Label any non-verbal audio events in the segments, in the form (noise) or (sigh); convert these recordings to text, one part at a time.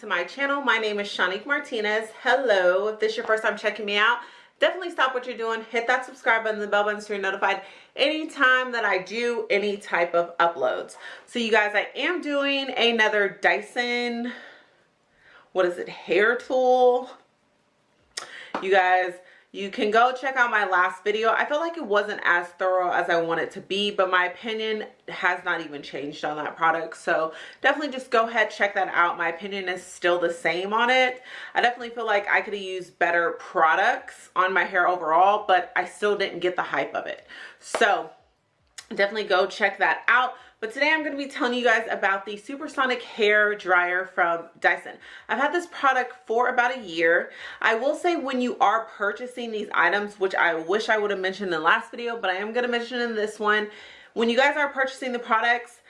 to my channel. My name is shanique martinez. Hello. If this is your first time checking me out definitely stop what you're doing. Hit that subscribe button the bell button so you're notified anytime that i do any type of uploads. So you guys i am doing another dyson what is it hair tool. You guys you can go check out my last video. I feel like it wasn't as thorough as i want it to be but my opinion has not even changed on that product. So definitely just go ahead check that out. My opinion is still the same on it. I definitely feel like i could have used better products on my hair overall but i still didn't get the hype of it. So definitely go check that out but today I'm going to be telling you guys about the Supersonic Hair Dryer from Dyson. I've had this product for about a year. I will say when you are purchasing these items, which I wish I would have mentioned in the last video, but I am going to mention in this one, when you guys are purchasing the products,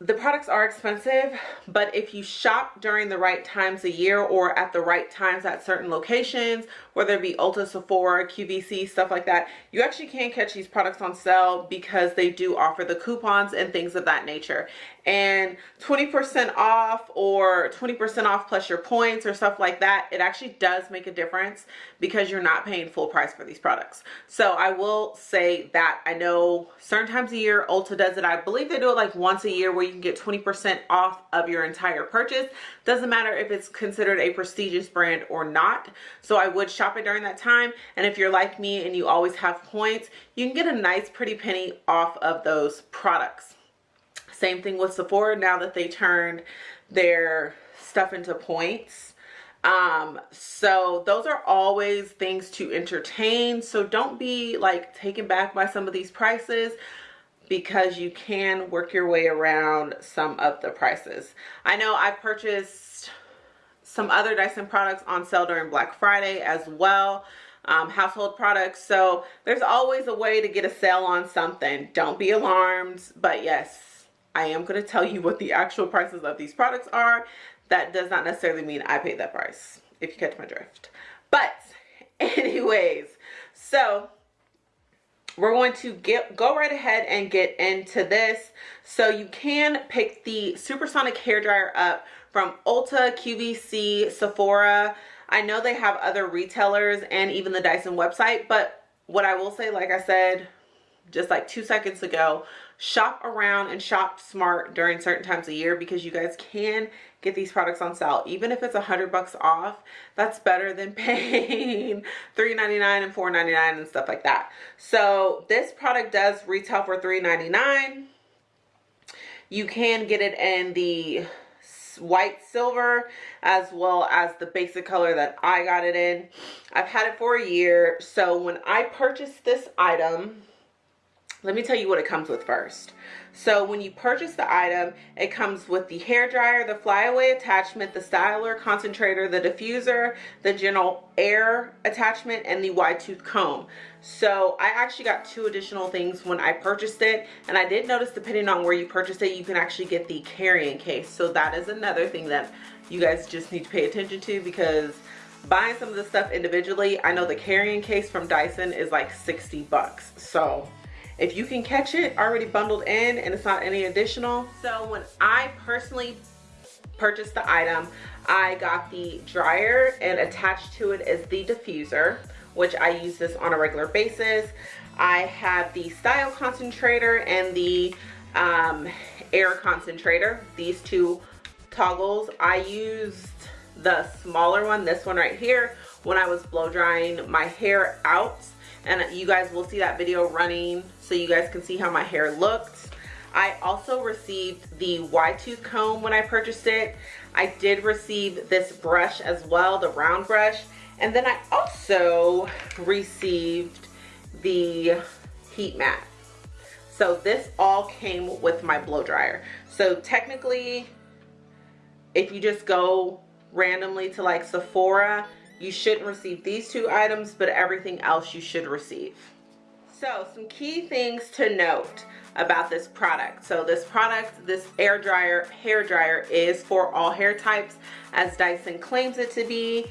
the products are expensive but if you shop during the right times a year or at the right times at certain locations whether it be Ulta, Sephora, QVC, stuff like that you actually can catch these products on sale because they do offer the coupons and things of that nature and 20% off or 20% off plus your points or stuff like that, it actually does make a difference because you're not paying full price for these products. So I will say that I know certain times a year Ulta does it. I believe they do it like once a year where you can get 20% off of your entire purchase. Doesn't matter if it's considered a prestigious brand or not. So I would shop it during that time. And if you're like me and you always have points, you can get a nice pretty penny off of those products. Same thing with Sephora now that they turned their stuff into points. Um, so those are always things to entertain. So don't be like taken back by some of these prices because you can work your way around some of the prices. I know I've purchased some other Dyson products on sale during Black Friday as well. Um, household products. So there's always a way to get a sale on something. Don't be alarmed. But yes, I am going to tell you what the actual prices of these products are. That does not necessarily mean I paid that price, if you catch my drift. But (laughs) anyways, so we're going to get go right ahead and get into this. So you can pick the Supersonic Hair Dryer up from Ulta, QVC, Sephora. I know they have other retailers and even the Dyson website, but what I will say, like I said, just like two seconds ago, shop around and shop smart during certain times of year because you guys can get these products on sale. Even if it's a hundred bucks off that's better than (laughs) paying $3.99 and $4.99 and stuff like that. So this product does retail for $3.99 you can get it in the white silver as well as the basic color that I got it in. I've had it for a year so when I purchased this item let me tell you what it comes with first. So when you purchase the item, it comes with the hair dryer, the flyaway attachment, the styler, concentrator, the diffuser, the gentle air attachment, and the wide tooth comb. So I actually got two additional things when I purchased it. And I did notice depending on where you purchase it, you can actually get the carrying case. So that is another thing that you guys just need to pay attention to because buying some of the stuff individually, I know the carrying case from Dyson is like 60 bucks. So if you can catch it already bundled in and it's not any additional. So when I personally purchased the item, I got the dryer and attached to it is the diffuser, which I use this on a regular basis. I have the style concentrator and the um, air concentrator, these two toggles. I used the smaller one, this one right here, when I was blow drying my hair out and you guys will see that video running so you guys can see how my hair looked. I also received the wide tooth comb when I purchased it. I did receive this brush as well, the round brush. And then I also received the heat mat. So this all came with my blow dryer. So technically, if you just go randomly to like Sephora you shouldn't receive these two items, but everything else you should receive. So some key things to note about this product. So this product, this air dryer, hair dryer is for all hair types as Dyson claims it to be.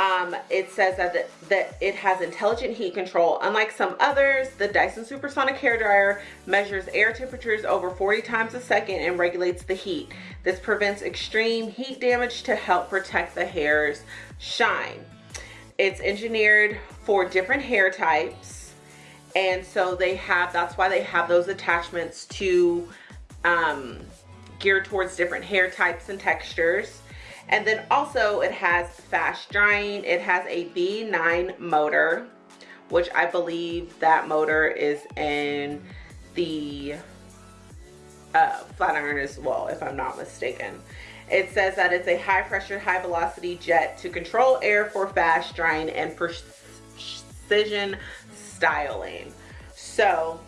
Um, it says that, the, that it has intelligent heat control. Unlike some others, the Dyson Supersonic Hair Dryer measures air temperatures over 40 times a second and regulates the heat. This prevents extreme heat damage to help protect the hair's shine. It's engineered for different hair types. And so they have, that's why they have those attachments to um, geared towards different hair types and textures. And then also it has fast drying. It has a V9 motor, which I believe that motor is in the uh, flat iron as well, if I'm not mistaken. It says that it's a high pressure, high velocity jet to control air for fast drying and precision styling. So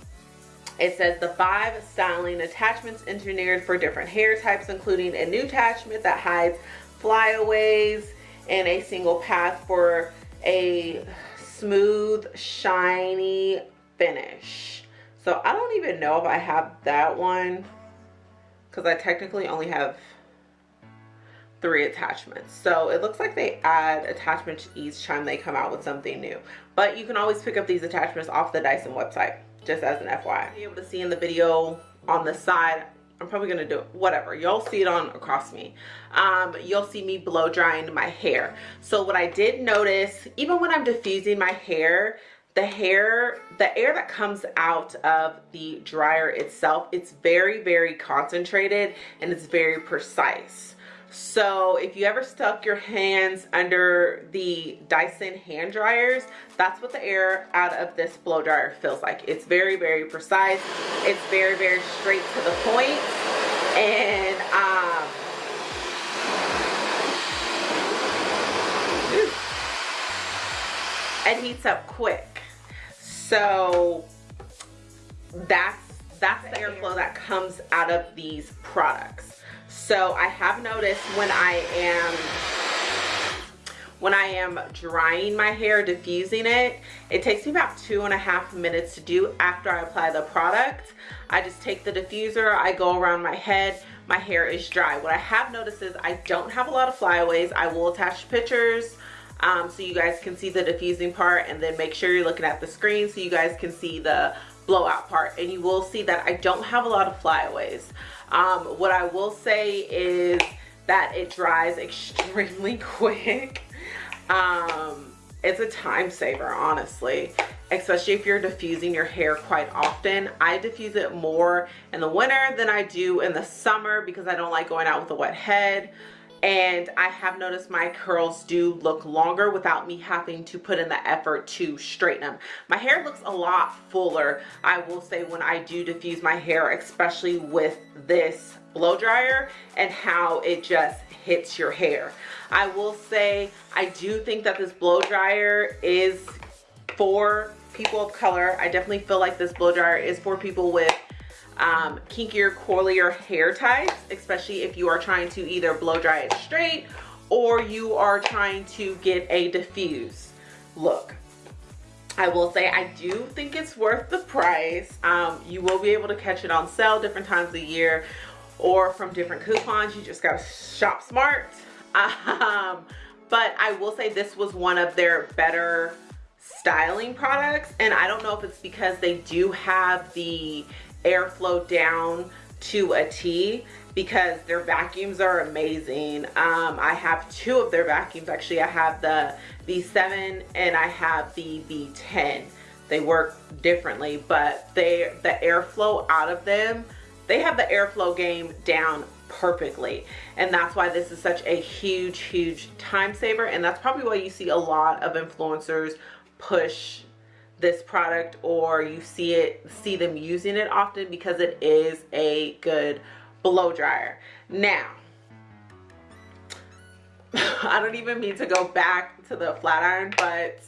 it says the five styling attachments engineered for different hair types, including a new attachment that hides flyaways and a single path for a smooth, shiny finish. So I don't even know if I have that one because I technically only have three attachments. So it looks like they add attachments each time they come out with something new. But you can always pick up these attachments off the Dyson website, just as an FYI. Be able to see in the video on the side, I'm probably gonna do it, whatever. Y'all see it on across me. Um, you'll see me blow drying my hair. So what I did notice, even when I'm diffusing my hair, the hair, the air that comes out of the dryer itself, it's very, very concentrated and it's very precise. So if you ever stuck your hands under the Dyson hand dryers, that's what the air out of this blow dryer feels like. It's very, very precise. It's very, very straight to the point. And um, it heats up quick. So that's that's the airflow that comes out of these products. So I have noticed when I am when I am drying my hair, diffusing it, it takes me about two and a half minutes to do after I apply the product. I just take the diffuser, I go around my head, my hair is dry. What I have noticed is I don't have a lot of flyaways. I will attach pictures um, so you guys can see the diffusing part and then make sure you're looking at the screen so you guys can see the blowout part and you will see that I don't have a lot of flyaways. Um, what I will say is that it dries extremely (laughs) quick. Um, it's a time saver, honestly, especially if you're diffusing your hair quite often. I diffuse it more in the winter than I do in the summer because I don't like going out with a wet head and I have noticed my curls do look longer without me having to put in the effort to straighten them. My hair looks a lot fuller, I will say, when I do diffuse my hair, especially with this blow dryer and how it just hits your hair. I will say, I do think that this blow dryer is for people of color. I definitely feel like this blow dryer is for people with um, kinkier, coilier hair types, especially if you are trying to either blow dry it straight or you are trying to get a diffuse look. I will say I do think it's worth the price. Um, you will be able to catch it on sale different times of the year or from different coupons. You just gotta shop smart. (laughs) Um, but I will say this was one of their better styling products and I don't know if it's because they do have the airflow down to a T because their vacuums are amazing. Um, I have two of their vacuums. Actually, I have the V7 and I have the V10. They work differently, but they the airflow out of them, they have the airflow game down perfectly. And that's why this is such a huge, huge time saver. And that's probably why you see a lot of influencers push this product or you see it see them using it often because it is a good blow dryer. Now (laughs) I don't even mean to go back to the flat iron but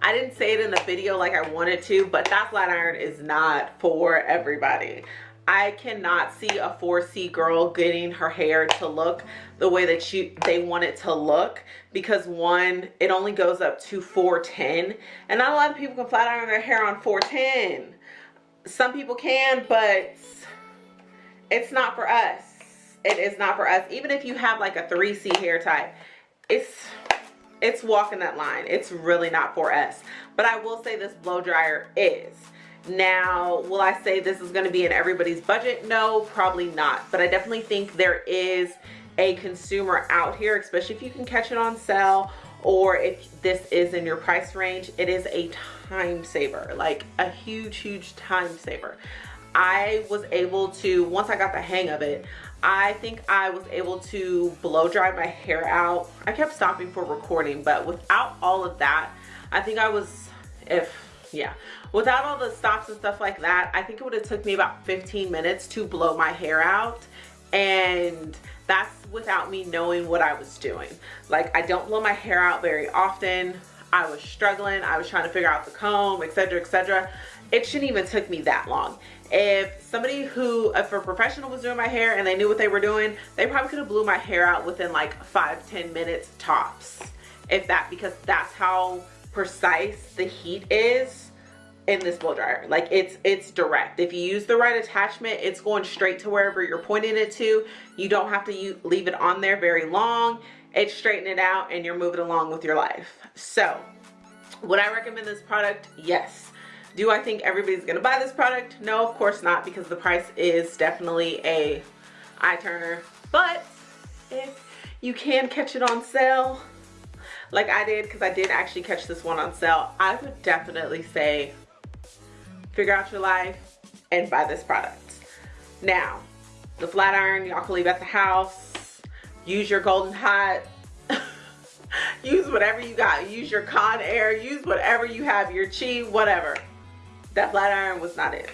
I didn't say it in the video like I wanted to but that flat iron is not for everybody I cannot see a 4C girl getting her hair to look the way that you they want it to look because one, it only goes up to 410 and not a lot of people can flat iron their hair on 410. Some people can, but it's not for us. It is not for us. Even if you have like a 3C hair type, it's it's walking that line it's really not for us but i will say this blow dryer is now will i say this is going to be in everybody's budget? No probably not. But i definitely think there is a consumer out here especially if you can catch it on sale or if this is in your price range it is a time saver like a huge huge time saver. I was able to once I got the hang of it I think I was able to blow dry my hair out. I kept stopping for recording but without all of that I think I was if yeah. Without all the stops and stuff like that I think it would have took me about 15 minutes to blow my hair out and that's without me knowing what I was doing. Like I don't blow my hair out very often. I was struggling. I was trying to figure out the comb etc etc it shouldn't even took me that long. If somebody who if a professional was doing my hair and they knew what they were doing they probably could have blew my hair out within like five ten minutes tops. If that because that's how precise the heat is in this blow dryer. Like it's it's direct. If you use the right attachment it's going straight to wherever you're pointing it to. You don't have to leave it on there very long. It's straightening it out and you're moving along with your life. So would i recommend this product? Yes. Do I think everybody's gonna buy this product? No, of course not, because the price is definitely a eye turner. But if you can catch it on sale, like I did, because I did actually catch this one on sale, I would definitely say figure out your life and buy this product. Now, the flat iron, y'all can leave at the house. Use your Gold 'N Hot. (laughs) use whatever you got. Use your Conair. Use whatever you have, your chi, whatever that flat iron was not it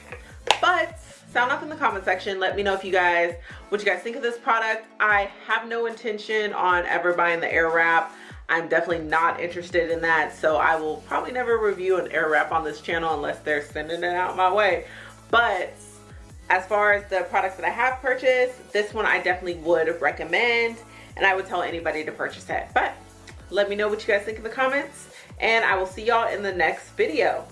but sound off in the comment section let me know if you guys what you guys think of this product i have no intention on ever buying the Airwrap i'm definitely not interested in that so i will probably never review an Airwrap on this channel unless they're sending it out my way. But as far as the products that i have purchased this one i definitely would recommend and i would tell anybody to purchase it. But let me know what you guys think in the comments and i will see y'all in the next video